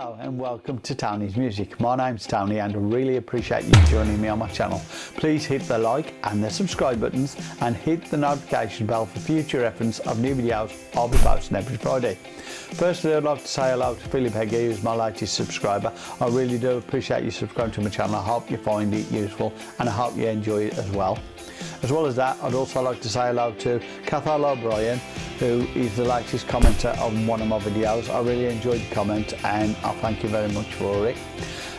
Hello and welcome to Tony's Music. My name's Tony and I really appreciate you joining me on my channel. Please hit the like and the subscribe buttons and hit the notification bell for future reference of new videos I'll be posting every Friday. Firstly I'd like to say hello to Philip Heggie who's my latest subscriber. I really do appreciate you subscribing to my channel. I hope you find it useful and I hope you enjoy it as well. As well as that I'd also like to say hello to Cathal O'Brien who is the latest commenter on one of my videos. I really enjoyed the comment and I thank you very much for it.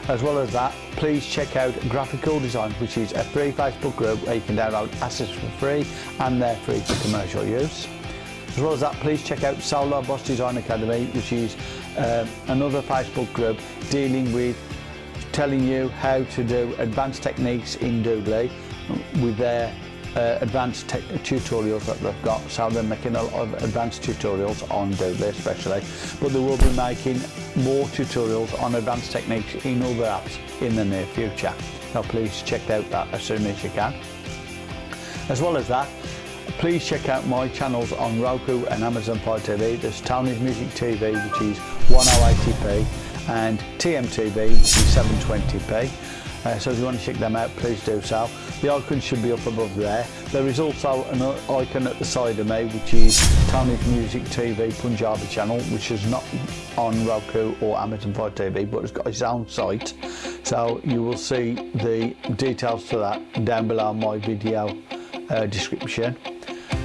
As well as that, please check out Graphical Design, which is a free Facebook group where you can download assets for free and they're free for commercial use. As well as that, please check out Solar Boss Design Academy, which is uh, another Facebook group dealing with telling you how to do advanced techniques in Doodly with their uh, advanced tutorials that they've got. So they're making a lot of advanced tutorials on Doodly especially. But they will be making more tutorials on advanced techniques in other apps in the near future. So please check out that as soon as you can. As well as that please check out my channels on Roku and Amazon Fire TV there's Tony's Music TV which is 1080p and TMTV which is 720p uh, so if you want to check them out, please do so. The icon should be up above there. There is also an icon at the side of me, which is Tony's Music TV Punjabi channel, which is not on Roku or Amazon Fire TV, but it's got its own site. So you will see the details to that down below my video uh, description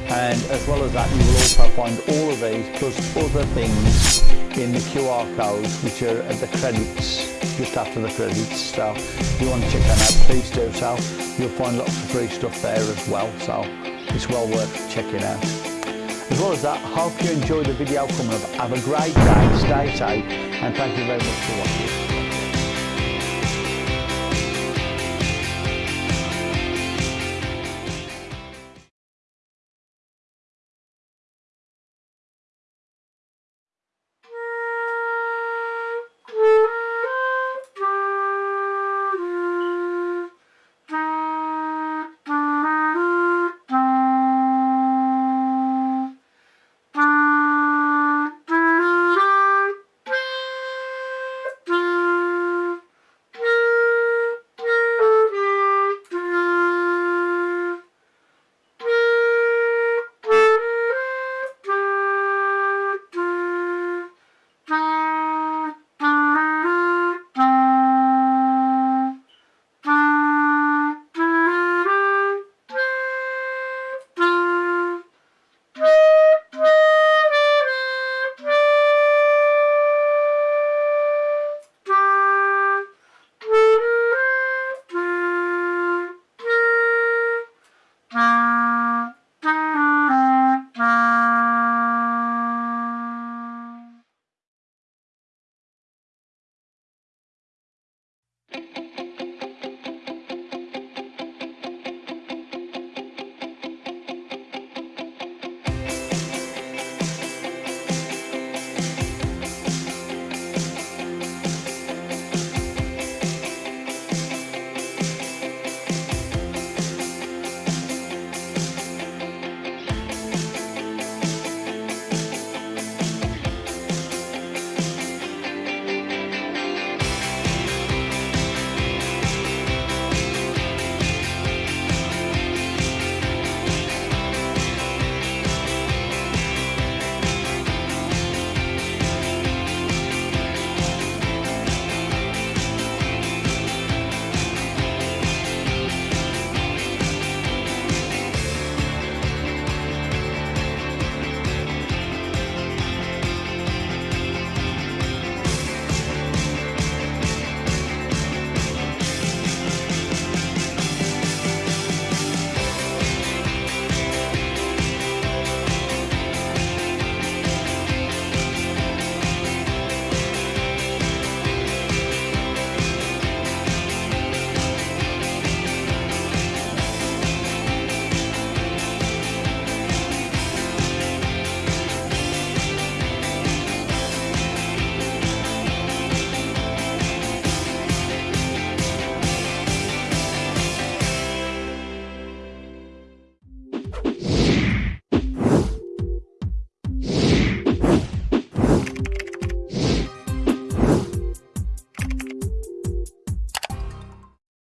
and as well as that you will also find all of these plus other things in the QR codes which are at uh, the credits just after the credits so if you want to check that out please do so. You'll find lots of free stuff there as well so it's well worth checking out. As well as that hope you enjoyed the video coming up. Have a great day stay safe and thank you very much for watching